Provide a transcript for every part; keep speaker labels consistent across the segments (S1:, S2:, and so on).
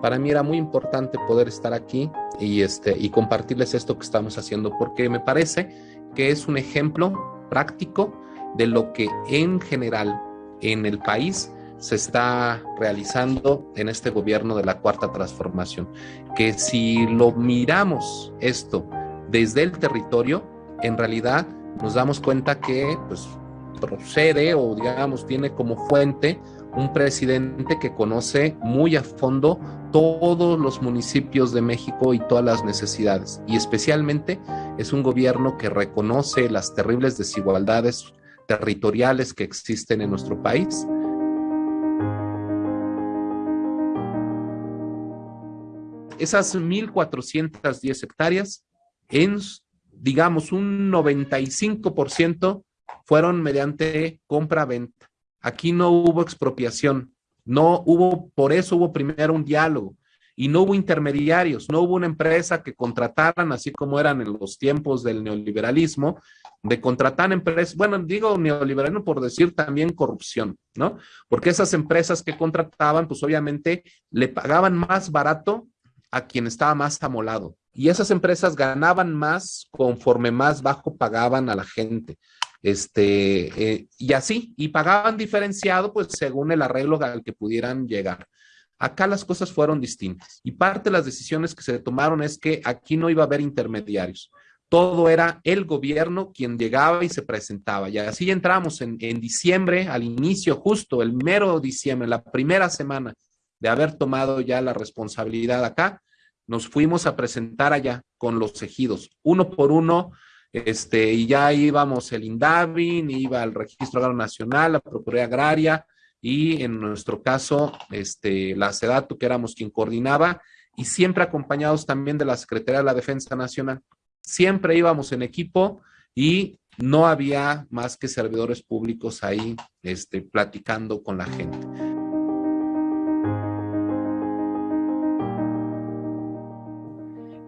S1: para mí era muy importante poder estar aquí y, este, y compartirles esto que estamos haciendo, porque me parece que es un ejemplo práctico de lo que en general en el país se está realizando en este gobierno de la cuarta transformación. Que si lo miramos esto desde el territorio, en realidad nos damos cuenta que pues, procede o digamos tiene como fuente un presidente que conoce muy a fondo todos los municipios de México y todas las necesidades. Y especialmente es un gobierno que reconoce las terribles desigualdades territoriales que existen en nuestro país. Esas 1.410 hectáreas, en, digamos, un 95% fueron mediante compra-venta. Aquí no hubo expropiación, no hubo, por eso hubo primero un diálogo y no hubo intermediarios, no hubo una empresa que contrataran, así como eran en los tiempos del neoliberalismo, de contratar empresas, bueno, digo neoliberalismo por decir también corrupción, ¿no? Porque esas empresas que contrataban, pues obviamente le pagaban más barato a quien estaba más amolado. Y esas empresas ganaban más conforme más bajo pagaban a la gente. Este, eh, y así, y pagaban diferenciado, pues según el arreglo al que pudieran llegar. Acá las cosas fueron distintas y parte de las decisiones que se tomaron es que aquí no iba a haber intermediarios. Todo era el gobierno quien llegaba y se presentaba. Y así entramos en, en diciembre, al inicio, justo el mero diciembre, la primera semana de haber tomado ya la responsabilidad acá, nos fuimos a presentar allá con los ejidos, uno por uno, este, y ya íbamos el INDAVIN, iba el Registro Agrario Nacional, la Procuraduría Agraria, y en nuestro caso, este, la SEDATU, que éramos quien coordinaba, y siempre acompañados también de la Secretaría de la Defensa Nacional. Siempre íbamos en equipo y no había más que servidores públicos ahí este, platicando con la gente.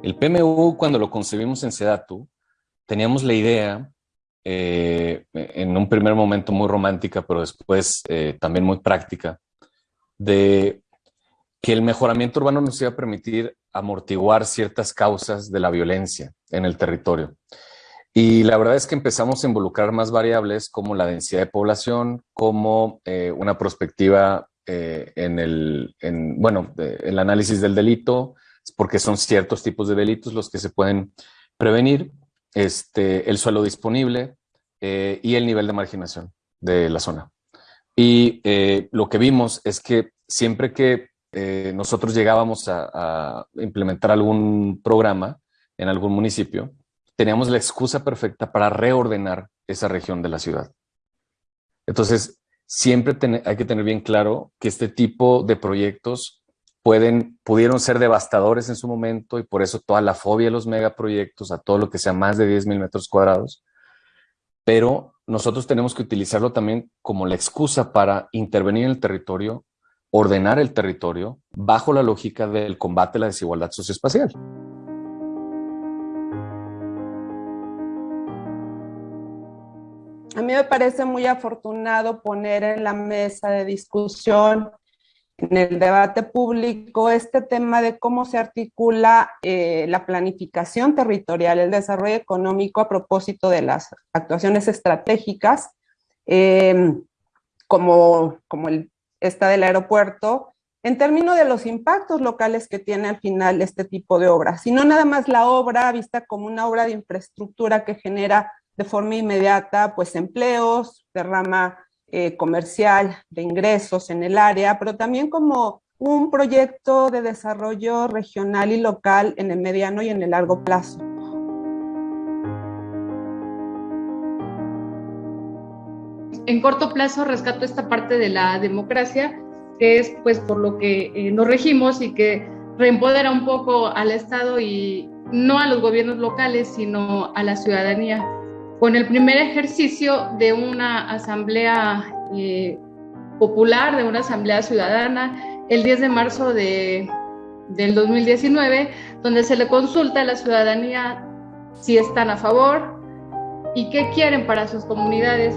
S2: El PMU, cuando lo concebimos en SEDATU, teníamos la idea eh, en un primer momento muy romántica, pero después eh, también muy práctica, de que el mejoramiento urbano nos iba a permitir amortiguar ciertas causas de la violencia en el territorio. Y la verdad es que empezamos a involucrar más variables como la densidad de población, como eh, una perspectiva en el, bueno, el análisis del delito, porque son ciertos tipos de delitos los que se pueden prevenir, este, el suelo disponible eh, y el nivel de marginación de la zona. Y eh, lo que vimos es que siempre que eh, nosotros llegábamos a, implementar algún programa en algún municipio, teníamos la excusa perfecta para reordenar esa región de la ciudad. Entonces, siempre hay que tener bien claro que este tipo de proyectos pueden, pudieron ser devastadores en su momento y por eso toda la fobia de los megaproyectos a todo lo que sea más de 10 mil metros cuadrados. Pero nosotros tenemos que utilizarlo también como la excusa para intervenir en el territorio, ordenar el territorio bajo la lógica del combate a la desigualdad socioespacial.
S3: A mí me parece muy afortunado poner en la mesa de discusión en el debate público este tema de cómo se articula eh, la planificación territorial, el desarrollo económico a propósito de las actuaciones estratégicas, em, como, como el, esta del aeropuerto, en términos de los impactos locales que tiene al final este tipo de obras, sino nada más la obra vista como una obra de infraestructura que genera de forma inmediata pues empleos, derrama eh, comercial, de ingresos en el área, pero también como un proyecto de desarrollo regional y local en el mediano y en el largo plazo.
S4: En corto plazo rescato esta parte de la democracia, que es pues por lo que eh, nos regimos y que reempodera un poco al Estado y no a los gobiernos locales, sino a la ciudadanía con el primer ejercicio de una asamblea eh, popular, de una asamblea ciudadana, el 10 de marzo de, del 2019, donde se le consulta a la ciudadanía si están a favor y qué quieren para sus comunidades.